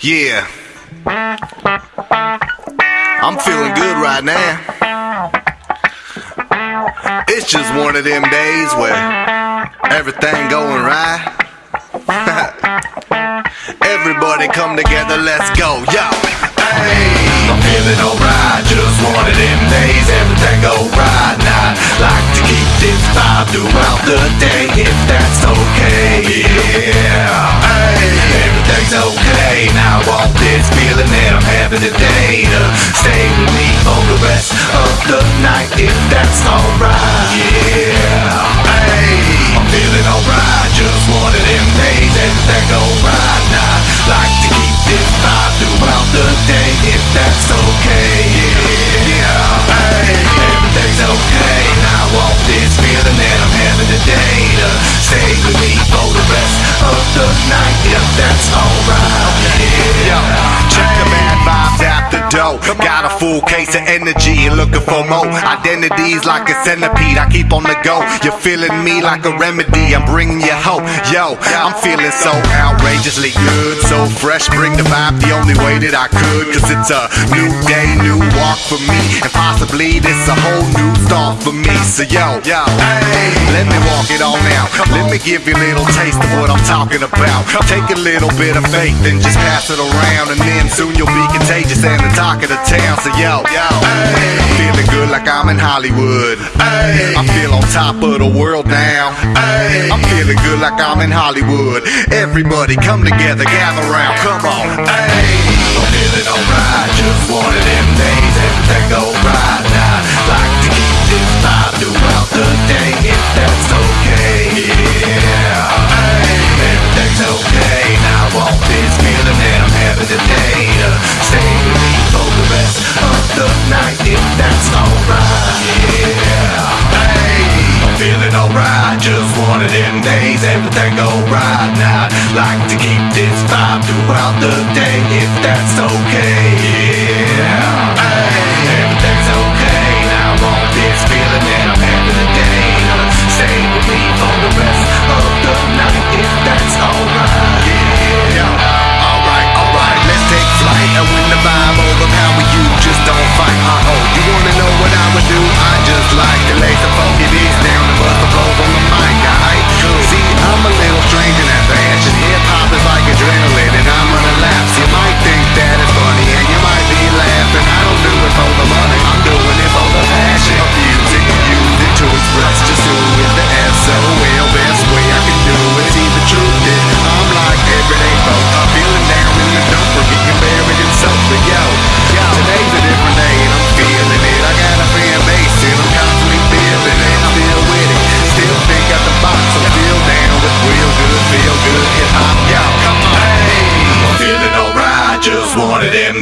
Yeah. I'm feeling good right now. It's just one of them days where everything going right. Everybody come together, let's go, yo. Hey, I'm feeling alright, just one of them days, everything go right now. Like to keep this vibe throughout the day, if that's okay. Having today to stay with me for the rest of the night, if that's alright. Yeah, hey, I'm feeling alright, just one of them days, everything go right now. Like to keep this vibe throughout the day, if that's okay. Yeah, hey, everything's okay. Now I want this feeling that I'm having today to stay with me for the rest of the night, if that's alright. Yo, Yeah. Door. Got a full case of energy and looking for more. Identities like a centipede, I keep on the go. You're feeling me like a remedy, I'm bringing you hope. Yo, I'm feeling so outrageously good, so fresh. Bring the vibe the only way that I could. Cause it's a new day, new walk for me. And possibly this a whole new start for me. So yo, yo, hey, let me walk it all now. Let me give you a little taste of what I'm talking about. Take a little bit of faith and just pass it around. And then soon you'll be contagious and the talk of the town. So yo, yo, hey, feeling good like I'm in Hollywood. Hey, I feel on top of the world now. Hey, I'm feeling good like I'm in Hollywood. Everybody come together, gather round, come on. Hey, I'm feeling alright, just one of them days, everything go days, everything go right now. Like to keep this vibe throughout the day, if that's okay.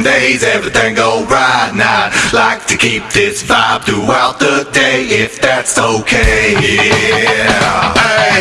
Days, everything go right now. Like to keep this vibe throughout the day, if that's okay. Yeah, hey,